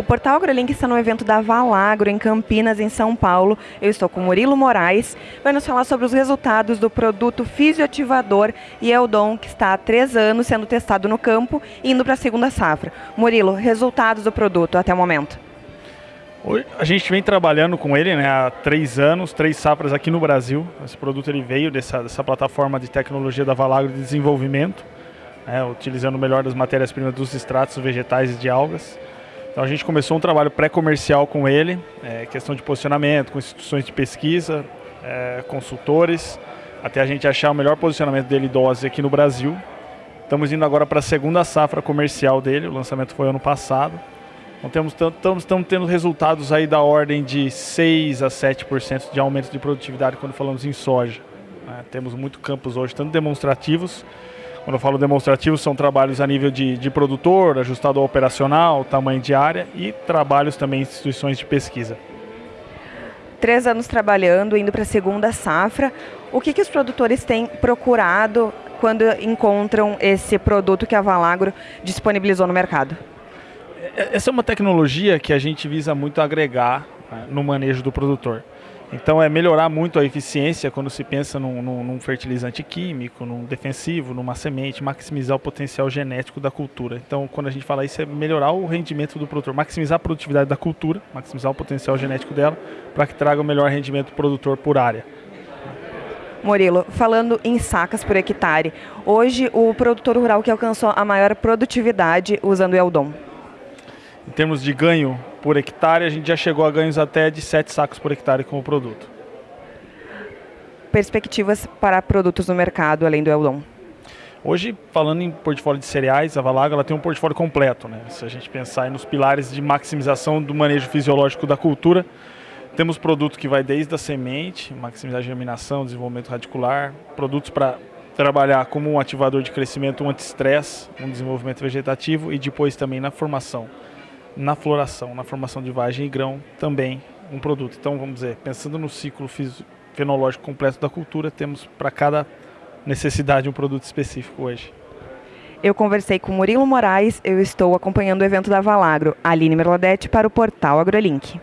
O Portal AgroLink está no evento da Valagro, em Campinas, em São Paulo. Eu estou com Murilo Moraes, vai nos falar sobre os resultados do produto fisioativador Eldon, é que está há três anos sendo testado no campo, indo para a segunda safra. Murilo, resultados do produto até o momento. A gente vem trabalhando com ele né, há três anos, três safras aqui no Brasil. Esse produto ele veio dessa, dessa plataforma de tecnologia da Valagro de desenvolvimento, né, utilizando o melhor das matérias-primas dos extratos vegetais e de algas. Então a gente começou um trabalho pré-comercial com ele, é, questão de posicionamento, com instituições de pesquisa, é, consultores, até a gente achar o melhor posicionamento dele dose aqui no Brasil. Estamos indo agora para a segunda safra comercial dele, o lançamento foi ano passado. Então temos, estamos, estamos tendo resultados aí da ordem de 6 a 7% de aumento de produtividade quando falamos em soja. Né? Temos muito campos hoje, tanto demonstrativos, quando eu falo demonstrativos, são trabalhos a nível de, de produtor, ajustado ao operacional, tamanho de área e trabalhos também em instituições de pesquisa. Três anos trabalhando, indo para a segunda safra. O que, que os produtores têm procurado quando encontram esse produto que a Valagro disponibilizou no mercado? É, essa é uma tecnologia que a gente visa muito agregar né, no manejo do produtor. Então é melhorar muito a eficiência quando se pensa num, num, num, fertilizante químico, num defensivo, numa semente, maximizar o potencial genético da cultura. Então quando a gente fala isso é melhorar o rendimento do produtor, maximizar a produtividade da cultura, maximizar o potencial genético dela, para que traga o melhor rendimento do produtor por área. Murilo, falando em sacas por hectare, hoje o produtor rural que alcançou a maior produtividade usando o Eldon? Em termos de ganho por hectare, a gente já chegou a ganhos até de 7 sacos por hectare com o produto. Perspectivas para produtos no mercado além do Eldon? Hoje, falando em portfólio de cereais, a Valago ela tem um portfólio completo. Né? Se a gente pensar nos pilares de maximização do manejo fisiológico da cultura, temos produto que vai desde a semente, maximizar a germinação, desenvolvimento radicular, produtos para trabalhar como um ativador de crescimento, um anti-estresse, um desenvolvimento vegetativo e depois também na formação na floração, na formação de vagem e grão também um produto. Então, vamos dizer, pensando no ciclo fenológico completo da cultura, temos para cada necessidade um produto específico hoje. Eu conversei com Murilo Moraes, eu estou acompanhando o evento da Valagro, Aline Merladete para o portal AgroLink.